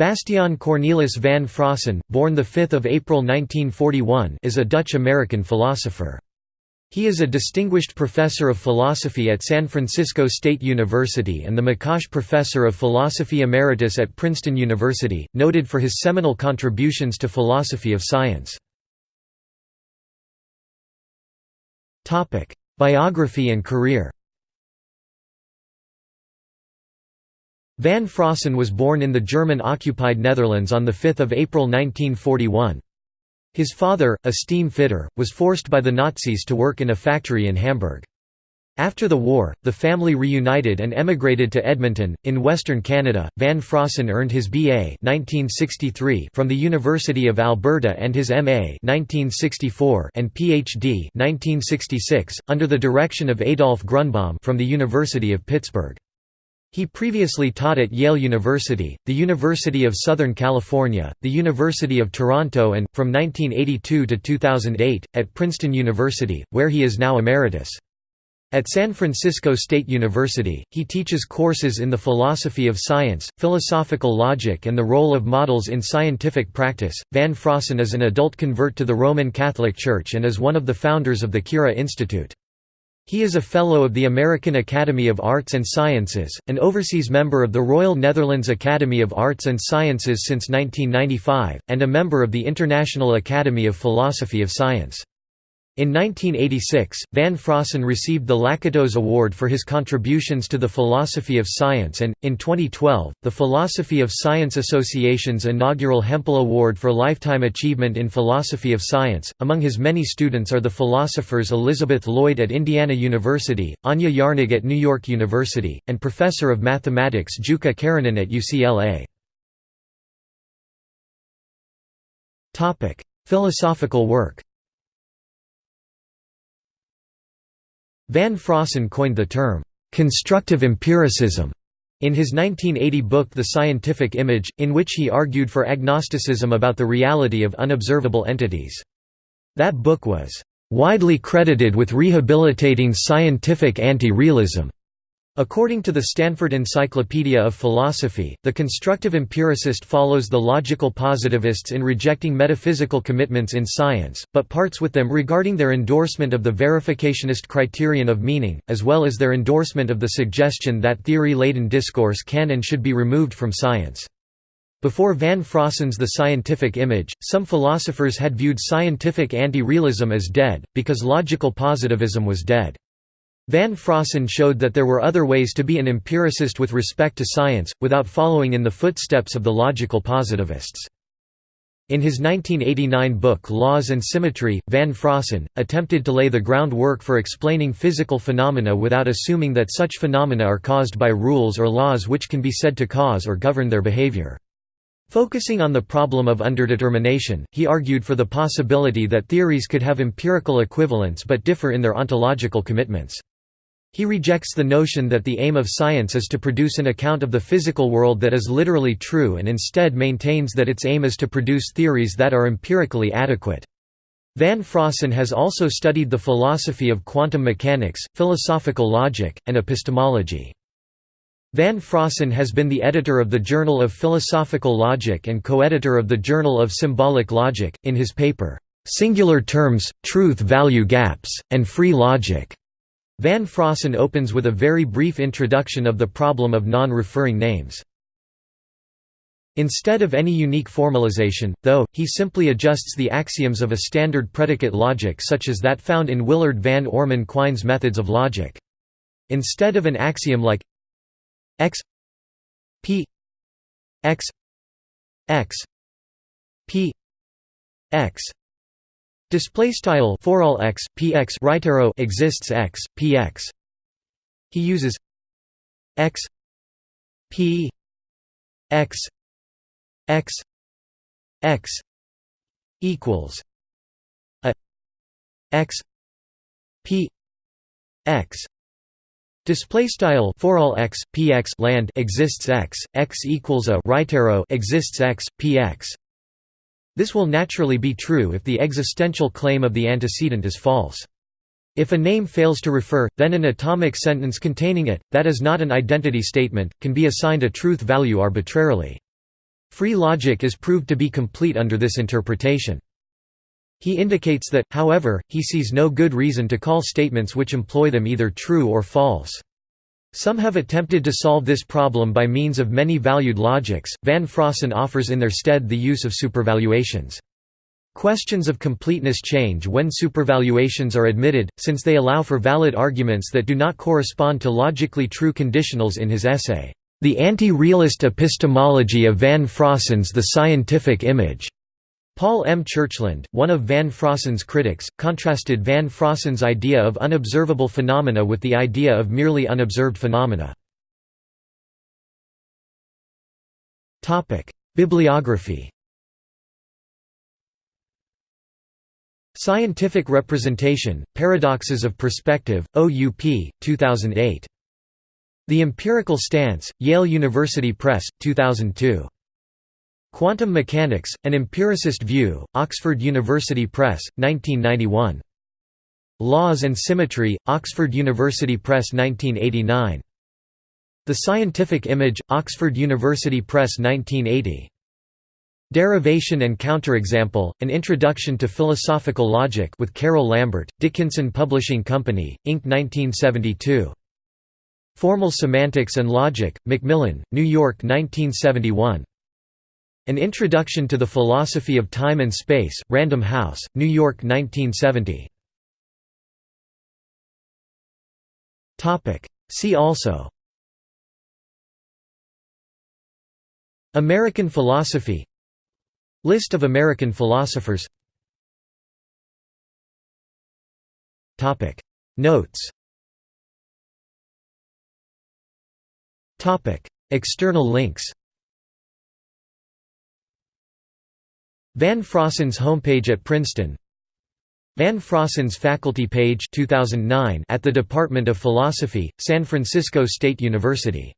Bastiaan Cornelis van Fraassen, born 5 April 1941 is a Dutch-American philosopher. He is a distinguished professor of philosophy at San Francisco State University and the McCosh Professor of Philosophy Emeritus at Princeton University, noted for his seminal contributions to philosophy of science. Biography and career Van Fraassen was born in the German-occupied Netherlands on 5 April 1941. His father, a steam fitter, was forced by the Nazis to work in a factory in Hamburg. After the war, the family reunited and emigrated to Edmonton, in Western Canada. Van Fraassen earned his BA 1963 from the University of Alberta and his MA 1964 and PhD 1966 under the direction of Adolf Grunbaum from the University of Pittsburgh. He previously taught at Yale University, the University of Southern California, the University of Toronto and, from 1982 to 2008, at Princeton University, where he is now emeritus. At San Francisco State University, he teaches courses in the philosophy of science, philosophical logic and the role of models in scientific practice. Van Fraassen is an adult convert to the Roman Catholic Church and is one of the founders of the Kira Institute. He is a Fellow of the American Academy of Arts and Sciences, an overseas member of the Royal Netherlands Academy of Arts and Sciences since 1995, and a member of the International Academy of Philosophy of Science. In 1986, Van Fraassen received the Lakatos Award for his contributions to the philosophy of science and, in 2012, the Philosophy of Science Association's inaugural Hempel Award for Lifetime Achievement in Philosophy of Science. Among his many students are the philosophers Elizabeth Lloyd at Indiana University, Anja Jauernig at New York University, and Professor of Mathematics Jukka Keränen at UCLA. Philosophical work Van Fraassen coined the term, "...constructive empiricism", in his 1980 book The Scientific Image, in which he argued for agnosticism about the reality of unobservable entities. That book was, "...widely credited with rehabilitating scientific anti-realism." According to the Stanford Encyclopedia of Philosophy, the constructive empiricist follows the logical positivists in rejecting metaphysical commitments in science, but parts with them regarding their endorsement of the verificationist criterion of meaning, as well as their endorsement of the suggestion that theory-laden discourse can and should be removed from science. Before Van Fraassen's The Scientific Image, some philosophers had viewed scientific anti-realism as dead, because logical positivism was dead. Van Fraassen showed that there were other ways to be an empiricist with respect to science, without following in the footsteps of the logical positivists. In his 1989 book Laws and Symmetry, Van Fraassen, attempted to lay the groundwork for explaining physical phenomena without assuming that such phenomena are caused by rules or laws which can be said to cause or govern their behavior. Focusing on the problem of underdetermination, he argued for the possibility that theories could have empirical equivalents but differ in their ontological commitments. He rejects the notion that the aim of science is to produce an account of the physical world that is literally true and instead maintains that its aim is to produce theories that are empirically adequate. Van Fraassen has also studied the philosophy of quantum mechanics, philosophical logic, and epistemology. Van Fraassen has been the editor of the Journal of Philosophical Logic and co-editor of the Journal of Symbolic Logic, in his paper, "'Singular Terms, Truth-Value Gaps, and Free Logic' Van Fraassen opens with a very brief introduction of the problem of non-referring names. Instead of any unique formalization, though, he simply adjusts the axioms of a standard predicate logic such as that found in Willard van Orman Quine's methods of logic. Instead of an axiom like x p x x p x Display style for all x px right arrow exists x px. He uses x p x x x equals a x p x Display style for all x px land exists x x equals a right arrow exists x px this will naturally be true if the existential claim of the antecedent is false. If a name fails to refer, then an atomic sentence containing it, that is not an identity statement, can be assigned a truth value arbitrarily. Free logic is proved to be complete under this interpretation. He indicates that, however, he sees no good reason to call statements which employ them either true or false. Some have attempted to solve this problem by means of many-valued logics, Van Fraassen offers in their stead the use of supervaluations. Questions of completeness change when supervaluations are admitted, since they allow for valid arguments that do not correspond to logically true conditionals in his essay, The Anti-Realist Epistemology of Van Fraassen's The Scientific Image. Paul M. Churchland, one of Van Fraassen's critics, contrasted Van Fraassen's idea of unobservable phenomena with the idea of merely unobserved phenomena. Bibliography Scientific Representation, Paradoxes of Perspective, OUP, 2008. The Empirical Stance, Yale University Press, 2002. Quantum Mechanics, An Empiricist View, Oxford University Press, 1991. Laws and Symmetry, Oxford University Press 1989. The Scientific Image, Oxford University Press 1980. Derivation and Counterexample, An Introduction to Philosophical Logic with Karel Lambert, Dickinson Publishing Company, Inc. 1972. Formal Semantics and Logic, Macmillan, New York 1971. An Introduction to the Philosophy of Time and Space, Random House, New York 1970. See also. American philosophy. List of American philosophers. Notes. External links Van Fraassen's homepage at Princeton. Van Fraassen's faculty page 2009 at the Department of Philosophy, San Francisco State University